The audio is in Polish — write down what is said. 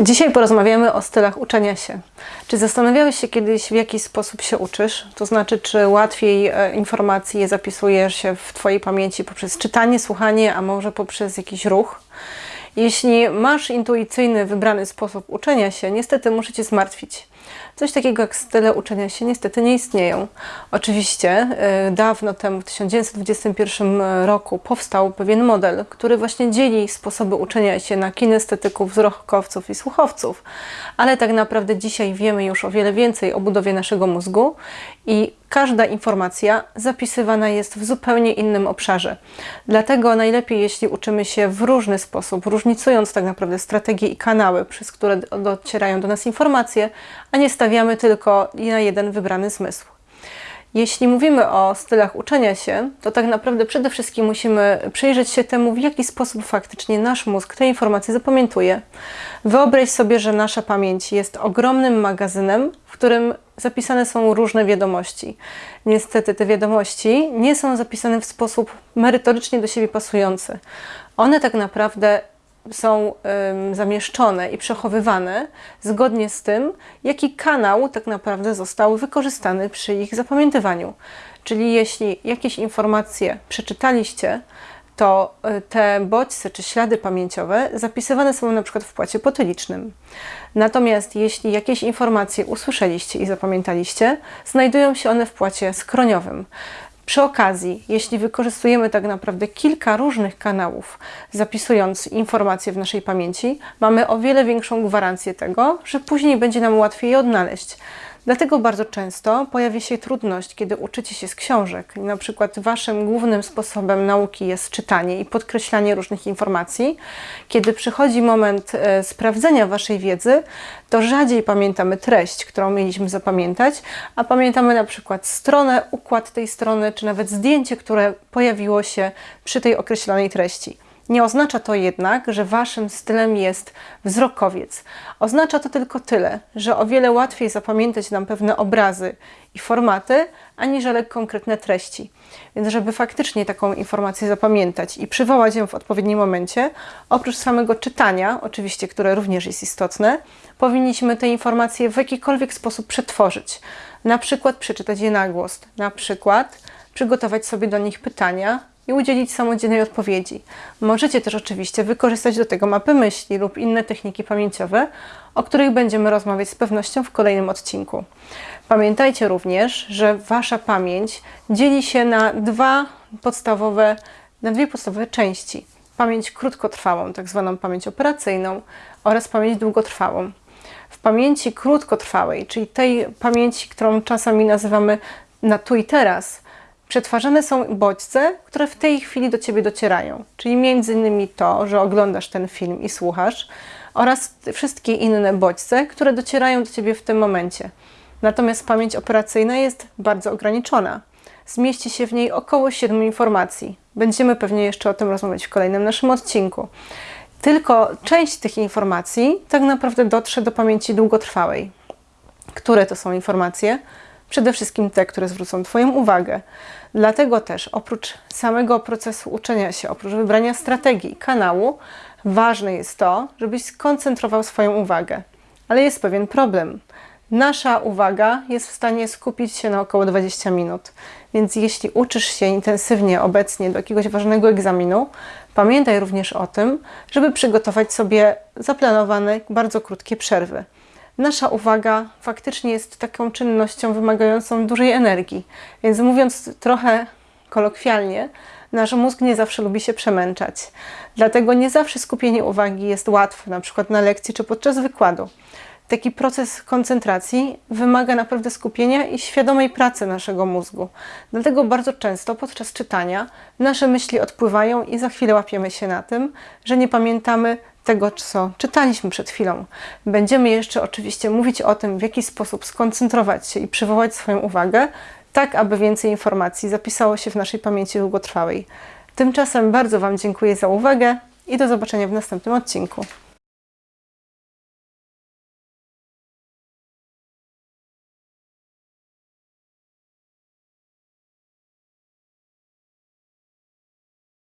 Dzisiaj porozmawiamy o stylach uczenia się. Czy zastanawiałeś się kiedyś, w jaki sposób się uczysz? To znaczy, czy łatwiej e, informacje zapisujesz się w Twojej pamięci poprzez czytanie, słuchanie, a może poprzez jakiś ruch? Jeśli masz intuicyjny, wybrany sposób uczenia się, niestety muszę Cię zmartwić. Coś takiego jak style uczenia się niestety nie istnieją. Oczywiście y, dawno temu, w 1921 roku, powstał pewien model, który właśnie dzieli sposoby uczenia się na kinestetyków, wzrokowców i słuchowców. Ale tak naprawdę dzisiaj wiemy już o wiele więcej o budowie naszego mózgu i każda informacja zapisywana jest w zupełnie innym obszarze. Dlatego najlepiej, jeśli uczymy się w różny sposób, różnicując tak naprawdę strategie i kanały, przez które docierają do nas informacje, a nie stawiamy tylko na jeden wybrany zmysł. Jeśli mówimy o stylach uczenia się, to tak naprawdę przede wszystkim musimy przyjrzeć się temu, w jaki sposób faktycznie nasz mózg te informacje zapamiętuje. Wyobraź sobie, że nasza pamięć jest ogromnym magazynem, w którym zapisane są różne wiadomości. Niestety te wiadomości nie są zapisane w sposób merytorycznie do siebie pasujący. One tak naprawdę są zamieszczone i przechowywane zgodnie z tym, jaki kanał tak naprawdę został wykorzystany przy ich zapamiętywaniu. Czyli jeśli jakieś informacje przeczytaliście, to y, te bodźce czy ślady pamięciowe zapisywane są na przykład w płacie potylicznym. Natomiast jeśli jakieś informacje usłyszeliście i zapamiętaliście, znajdują się one w płacie skroniowym. Przy okazji, jeśli wykorzystujemy tak naprawdę kilka różnych kanałów, zapisując informacje w naszej pamięci, mamy o wiele większą gwarancję tego, że później będzie nam łatwiej je odnaleźć. Dlatego bardzo często pojawia się trudność, kiedy uczycie się z książek. Na przykład waszym głównym sposobem nauki jest czytanie i podkreślanie różnych informacji. Kiedy przychodzi moment e, sprawdzenia waszej wiedzy, to rzadziej pamiętamy treść, którą mieliśmy zapamiętać, a pamiętamy na przykład stronę, układ tej strony, czy nawet zdjęcie, które pojawiło się przy tej określonej treści. Nie oznacza to jednak, że waszym stylem jest wzrokowiec. Oznacza to tylko tyle, że o wiele łatwiej zapamiętać nam pewne obrazy i formaty, aniżeli konkretne treści. Więc żeby faktycznie taką informację zapamiętać i przywołać ją w odpowiednim momencie, oprócz samego czytania, oczywiście, które również jest istotne, powinniśmy te informacje w jakikolwiek sposób przetworzyć. Na przykład przeczytać je na głos, na przykład przygotować sobie do nich pytania, i udzielić samodzielnej odpowiedzi. Możecie też oczywiście wykorzystać do tego mapy myśli lub inne techniki pamięciowe, o których będziemy rozmawiać z pewnością w kolejnym odcinku. Pamiętajcie również, że Wasza pamięć dzieli się na dwa podstawowe, na dwie podstawowe części. Pamięć krótkotrwałą, tak zwaną pamięć operacyjną oraz pamięć długotrwałą. W pamięci krótkotrwałej, czyli tej pamięci, którą czasami nazywamy na tu i teraz, przetwarzane są bodźce, które w tej chwili do Ciebie docierają. Czyli między innymi to, że oglądasz ten film i słuchasz oraz wszystkie inne bodźce, które docierają do Ciebie w tym momencie. Natomiast pamięć operacyjna jest bardzo ograniczona. Zmieści się w niej około 7 informacji. Będziemy pewnie jeszcze o tym rozmawiać w kolejnym naszym odcinku. Tylko część tych informacji tak naprawdę dotrze do pamięci długotrwałej. Które to są informacje? Przede wszystkim te, które zwrócą Twoją uwagę. Dlatego też oprócz samego procesu uczenia się, oprócz wybrania strategii, kanału, ważne jest to, żebyś skoncentrował swoją uwagę. Ale jest pewien problem. Nasza uwaga jest w stanie skupić się na około 20 minut. Więc jeśli uczysz się intensywnie obecnie do jakiegoś ważnego egzaminu, pamiętaj również o tym, żeby przygotować sobie zaplanowane bardzo krótkie przerwy nasza uwaga faktycznie jest taką czynnością wymagającą dużej energii. Więc mówiąc trochę kolokwialnie, nasz mózg nie zawsze lubi się przemęczać. Dlatego nie zawsze skupienie uwagi jest łatwe, na przykład na lekcji czy podczas wykładu. Taki proces koncentracji wymaga naprawdę skupienia i świadomej pracy naszego mózgu. Dlatego bardzo często podczas czytania nasze myśli odpływają i za chwilę łapiemy się na tym, że nie pamiętamy tego, co czytaliśmy przed chwilą. Będziemy jeszcze oczywiście mówić o tym, w jaki sposób skoncentrować się i przywołać swoją uwagę, tak aby więcej informacji zapisało się w naszej pamięci długotrwałej. Tymczasem bardzo Wam dziękuję za uwagę i do zobaczenia w następnym odcinku.